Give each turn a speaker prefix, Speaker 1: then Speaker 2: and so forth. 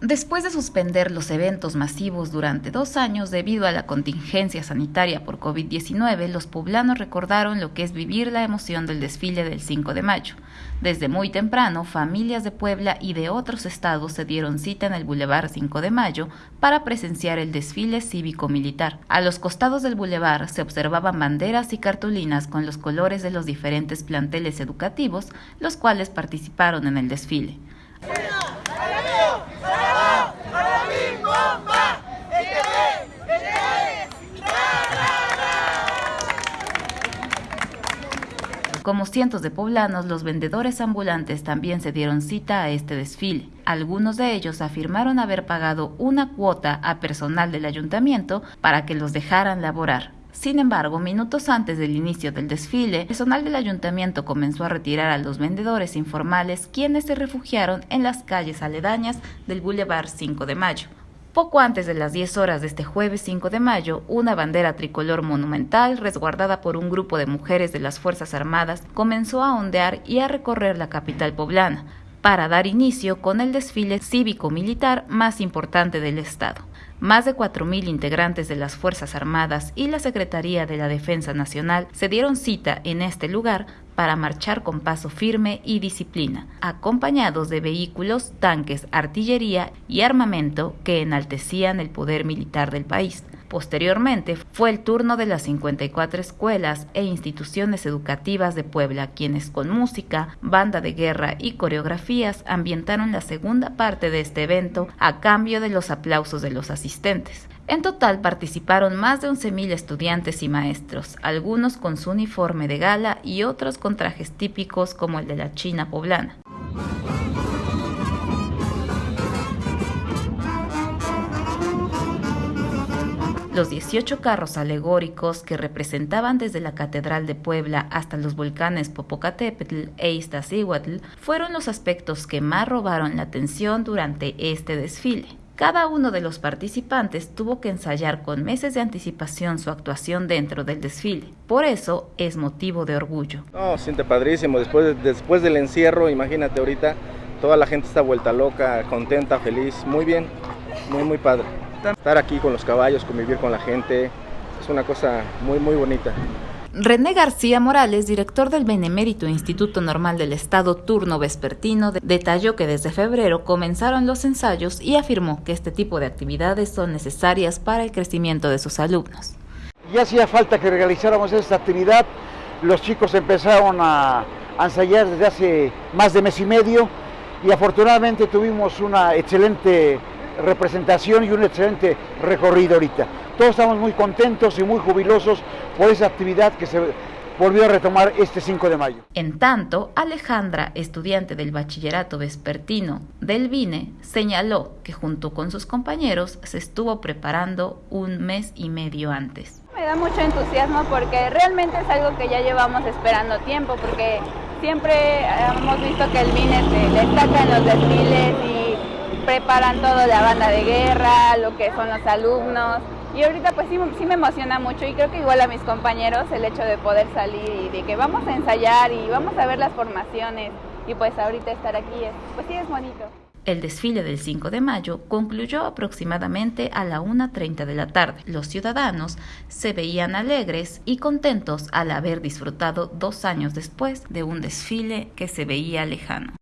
Speaker 1: Después de suspender los eventos masivos durante dos años debido a la contingencia sanitaria por COVID-19, los poblanos recordaron lo que es vivir la emoción del desfile del 5 de mayo. Desde muy temprano, familias de Puebla y de otros estados se dieron cita en el Boulevard 5 de Mayo para presenciar el desfile cívico-militar. A los costados del boulevard se observaban banderas y cartulinas con los colores de los diferentes planteles educativos, los cuales participaron en el desfile. Como cientos de poblanos, los vendedores ambulantes también se dieron cita a este desfile. Algunos de ellos afirmaron haber pagado una cuota a personal del ayuntamiento para que los dejaran laborar. Sin embargo, minutos antes del inicio del desfile, el personal del ayuntamiento comenzó a retirar a los vendedores informales quienes se refugiaron en las calles aledañas del Boulevard 5 de Mayo. Poco antes de las 10 horas de este jueves 5 de mayo, una bandera tricolor monumental, resguardada por un grupo de mujeres de las Fuerzas Armadas, comenzó a ondear y a recorrer la capital poblana, para dar inicio con el desfile cívico-militar más importante del Estado. Más de 4.000 integrantes de las Fuerzas Armadas y la Secretaría de la Defensa Nacional se dieron cita en este lugar para marchar con paso firme y disciplina, acompañados de vehículos, tanques, artillería y armamento que enaltecían el poder militar del país. Posteriormente fue el turno de las 54 escuelas e instituciones educativas de Puebla, quienes con música, banda de guerra y coreografías ambientaron la segunda parte de este evento a cambio de los aplausos de los asistentes. En total participaron más de 11.000 estudiantes y maestros, algunos con su uniforme de gala y otros con trajes típicos como el de la China poblana. Los 18 carros alegóricos que representaban desde la Catedral de Puebla hasta los volcanes Popocatépetl e Iztaccíhuatl fueron los aspectos que más robaron la atención durante este desfile. Cada uno de los participantes tuvo que ensayar con meses de anticipación su actuación dentro del desfile. Por eso es motivo de orgullo.
Speaker 2: No, siente padrísimo. Después, después del encierro, imagínate ahorita, toda la gente está vuelta loca, contenta, feliz. Muy bien, muy, muy padre. Estar aquí con los caballos, convivir con la gente, es una cosa muy, muy bonita.
Speaker 1: René García Morales, director del Benemérito Instituto Normal del Estado Turno Vespertino, detalló que desde febrero comenzaron los ensayos y afirmó que este tipo de actividades son necesarias para el crecimiento de sus alumnos.
Speaker 3: Ya hacía falta que realizáramos esta actividad, los chicos empezaron a ensayar desde hace más de mes y medio y afortunadamente tuvimos una excelente representación y un excelente recorrido ahorita. Todos estamos muy contentos y muy jubilosos por esa actividad que se volvió a retomar este 5 de mayo.
Speaker 1: En tanto, Alejandra, estudiante del bachillerato vespertino del VINE, señaló que junto con sus compañeros se estuvo preparando un mes y medio antes.
Speaker 4: Me da mucho entusiasmo porque realmente es algo que ya llevamos esperando tiempo, porque siempre hemos visto que el VINE se destaca en los desfiles y preparan todo, la banda de guerra, lo que son los alumnos. Y ahorita pues sí, me emociona mucho y creo que igual a mis compañeros el hecho de poder salir y de que vamos a ensayar y vamos a ver las formaciones y pues ahorita estar aquí, pues sí es bonito.
Speaker 1: El desfile del 5 de mayo concluyó aproximadamente a la 1.30 de la tarde. Los ciudadanos se veían alegres y contentos al haber disfrutado dos años después de un desfile que se veía lejano.